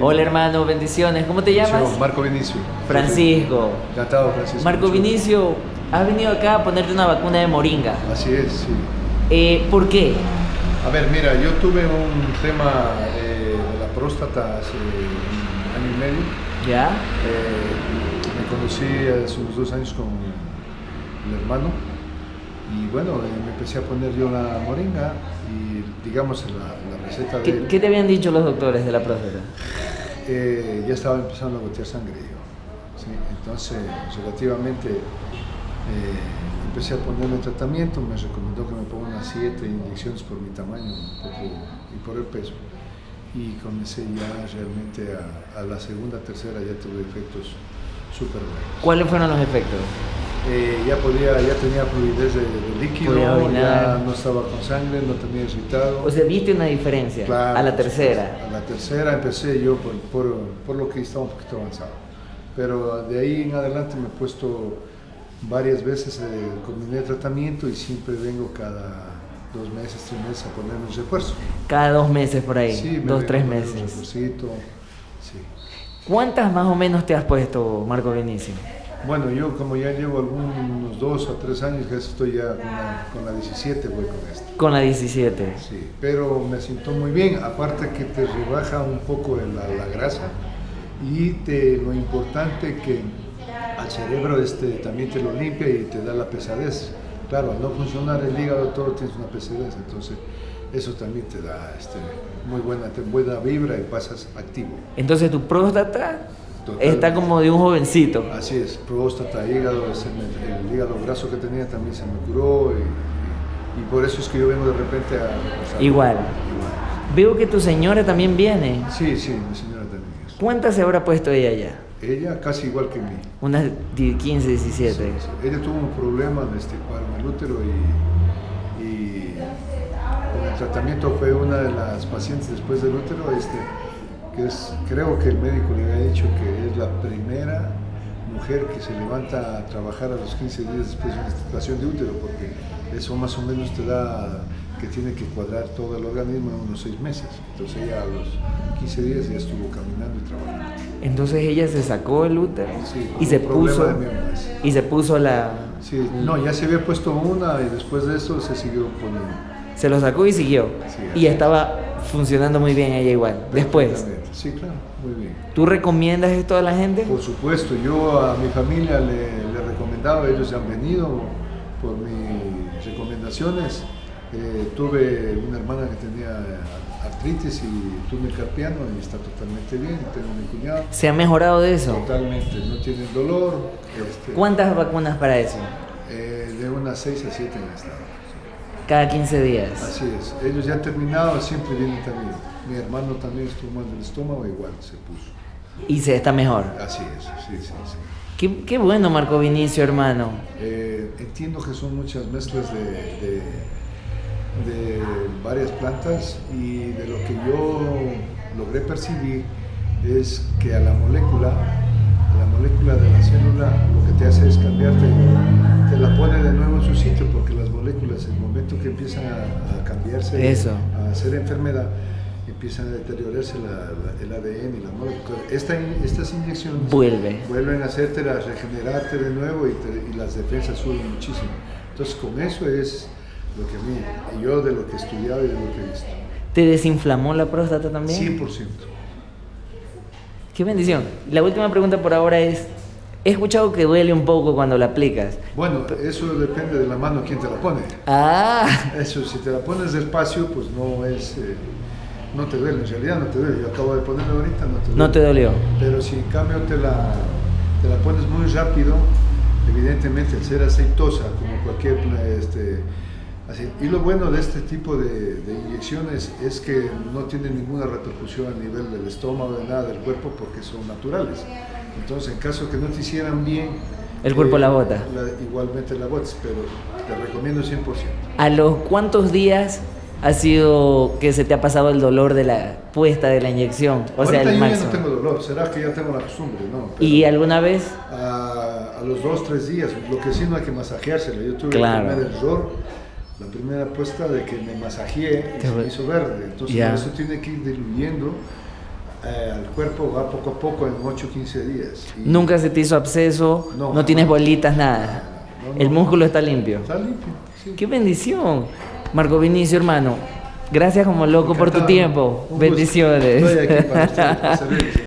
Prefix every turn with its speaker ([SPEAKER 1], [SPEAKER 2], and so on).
[SPEAKER 1] Hola hermano, bendiciones. ¿Cómo te llamas?
[SPEAKER 2] Yo, Marco Vinicio.
[SPEAKER 1] Francisco.
[SPEAKER 2] Encantado, Francisco.
[SPEAKER 1] Marco Vinicio, has venido acá a ponerte una vacuna de moringa.
[SPEAKER 2] Así es, sí.
[SPEAKER 1] Eh, ¿Por qué?
[SPEAKER 2] A ver, mira, yo tuve un tema eh, de la próstata hace un año y medio.
[SPEAKER 1] ¿Ya?
[SPEAKER 2] Eh, me conocí hace unos dos años con mi hermano y bueno, me empecé a poner yo la moringa y digamos la, la receta de
[SPEAKER 1] ¿Qué,
[SPEAKER 2] él,
[SPEAKER 1] qué te habían dicho los doctores de la próstata?
[SPEAKER 2] eh, ya estaba empezando a gotear sangre yo. ¿sí? Entonces, relativamente eh, empecé a ponerme tratamiento, me recomendó que me ponga unas 7 inyecciones por mi tamaño un poco, y por el peso. Y comencé ya realmente a, a la segunda, tercera, ya tuve efectos súper buenos.
[SPEAKER 1] ¿Cuáles fueron los efectos?
[SPEAKER 2] Eh, ya podía, ya tenía fluidez de, de líquido, ya no estaba con sangre, no tenía irritado.
[SPEAKER 1] O sea, ¿viste una diferencia
[SPEAKER 2] Claro,
[SPEAKER 1] a la tercera?
[SPEAKER 2] A la tercera empecé yo por, por, por lo que estaba un poquito avanzado. Pero de ahí en adelante me he puesto varias veces, eh, combiné tratamiento y siempre vengo cada dos meses, tres meses a ponerme un refuerzo.
[SPEAKER 1] Cada dos meses por ahí,
[SPEAKER 2] Sí, me
[SPEAKER 1] dos, tres
[SPEAKER 2] Un
[SPEAKER 1] meses.
[SPEAKER 2] refuercito, sí.
[SPEAKER 1] ¿Cuántas más o menos te has puesto, Marco Vinicio?
[SPEAKER 2] Bueno, yo como ya llevo algunos dos o tres años, que estoy ya con la, con la 17 voy con esto.
[SPEAKER 1] Con la 17.
[SPEAKER 2] Sí, pero me siento muy bien, aparte que te rebaja un poco la, la grasa y te, lo importante que al cerebro este, también te lo limpia y te da la pesadez. Claro, al no funcionar el hígado todo tienes una pesadez, entonces eso también te da este, muy buena, te- buena vibra y pasas activo.
[SPEAKER 1] Entonces tu próstata
[SPEAKER 2] Totalmente.
[SPEAKER 1] está como de un jovencito.
[SPEAKER 2] Así es, próstata, hígado, me- el hígado graso que tenía también se me curó y, y- y por eso es que yo vengo de repente a... sea,
[SPEAKER 1] Igual.
[SPEAKER 2] igual.
[SPEAKER 1] Veo que tu señora también viene.
[SPEAKER 2] Sí, sí, mi señora también es.
[SPEAKER 1] ¿Cuántas se habrá puesto ella ya?
[SPEAKER 2] Ella casi igual que mí.
[SPEAKER 1] Unas di- 15, 17.
[SPEAKER 2] Sí, sí. Ella tuvo un problema este paro en el útero y, y con el tratamiento fue una de las pacientes después del útero, este, que es, creo que el médico le había dicho que es la primera mujer que se levanta a trabajar a los 15 días después de una situación de útero, porque eso más o menos te da que tiene que cuadrar todo el organismo en unos seis meses. Entonces ella a los 15 días ya estuvo caminando y trabajando.
[SPEAKER 1] Entonces ella se sacó el útero
[SPEAKER 2] Sí,
[SPEAKER 1] y se puso y se puso la
[SPEAKER 2] Sí, no, ya se había puesto una y después de eso se siguió poniendo.
[SPEAKER 1] se lo sacó y siguió.
[SPEAKER 2] Sí,
[SPEAKER 1] y estaba funcionando muy bien ella igual. Después.
[SPEAKER 2] Sí, claro, muy bien.
[SPEAKER 1] ¿tú recomiendas esto a la gente?
[SPEAKER 2] Por supuesto, yo a mi familia le, le recomendaba, ellos han venido por mis recomendaciones. Eh, tuve una hermana que tenía artritis y túnel carpiano y está totalmente bien. Tengo mi cuñado.
[SPEAKER 1] ¿Se ha mejorado de eso?
[SPEAKER 2] Totalmente, no tiene dolor. este,
[SPEAKER 1] ¿Cuántas vacunas para eso?
[SPEAKER 2] eh, de unas 6 a 7 en estado.
[SPEAKER 1] Cada 15 días.
[SPEAKER 2] Así es, ellos ya han terminado, siempre vienen también. Mi hermano también estuvo mal del estómago, igual se puso.
[SPEAKER 1] Y se está mejor.
[SPEAKER 2] Así es, sí, sí, sí.
[SPEAKER 1] Qué, qué bueno, Marco Vinicio, hermano.
[SPEAKER 2] Eh, entiendo que son muchas mezclas de, de, de varias plantas y de lo que yo logré percibir es que a la molécula, a la molécula de la célula, lo que te hace es cambiarte, te la pone de nuevo en su sitio, momento que empiezan a, a cambiarse,
[SPEAKER 1] Eso.
[SPEAKER 2] a hacer enfermedad, empiezan a deteriorarse la- la- el ADN y la molécula. Esta, estas inyecciones
[SPEAKER 1] Vuelve.
[SPEAKER 2] vuelven a hacerte a regenerarte de nuevo y, te- y las defensas suben muchísimo. Entonces con eso es lo que a mí, yo de lo que he estudiado y de lo que he visto.
[SPEAKER 1] ¿Te desinflamó la próstata también?
[SPEAKER 2] 100%.
[SPEAKER 1] Qué bendición. La última pregunta por ahora es, he escuchado que duele un poco cuando la aplicas.
[SPEAKER 2] Bueno, eso depende de la mano quien te la pone.
[SPEAKER 1] Ah,
[SPEAKER 2] Eso, si te la pones despacio, pues no es, eh, no te duele, en realidad no te duele. Yo acabo de ponerla ahorita, no te duele.
[SPEAKER 1] no te dolió.
[SPEAKER 2] Pero si en cambio te la, te la pones muy rápido, evidentemente al ser aceitosa, como cualquier este, así- y lo bueno de este tipo de, de inyecciones es que no tienen ninguna repercusión a nivel del estómago, de nada del cuerpo, porque son naturales. Entonces, en caso que no te hicieran bien, eh,
[SPEAKER 1] El cuerpo la bota.
[SPEAKER 2] la- igualmente la botas, pero te recomiendo 100%.
[SPEAKER 1] ¿A los cuántos días ha sido que se te ha pasado el dolor de la puesta de la inyección? O sea,
[SPEAKER 2] Ahorita
[SPEAKER 1] el
[SPEAKER 2] yo ya
[SPEAKER 1] máximo.
[SPEAKER 2] no tengo dolor, será que ya tengo la costumbre, ¿no? Pero-
[SPEAKER 1] ¿Y alguna vez?
[SPEAKER 2] a, a los dos, tres días. Lo que sí no hay que masajeársela. Yo tuve
[SPEAKER 1] Claro.
[SPEAKER 2] el primer error, la primera apuesta de que me masajeé y
[SPEAKER 1] Qué
[SPEAKER 2] se me hizo verde. Entonces
[SPEAKER 1] Ya.
[SPEAKER 2] eso tiene que ir diluyendo eh, al cuerpo va poco a poco en 8 o 15 días. Y
[SPEAKER 1] Nunca se te hizo absceso, no,
[SPEAKER 2] No,
[SPEAKER 1] tienes bolitas, nada.
[SPEAKER 2] No, no.
[SPEAKER 1] El músculo está limpio.
[SPEAKER 2] Está limpio. sí.
[SPEAKER 1] ¡Qué bendición! Marco Vinicio, hermano, gracias como loco por tu tiempo.
[SPEAKER 2] Un gusto.
[SPEAKER 1] Bendiciones.
[SPEAKER 2] Estoy aquí para ustedes, para.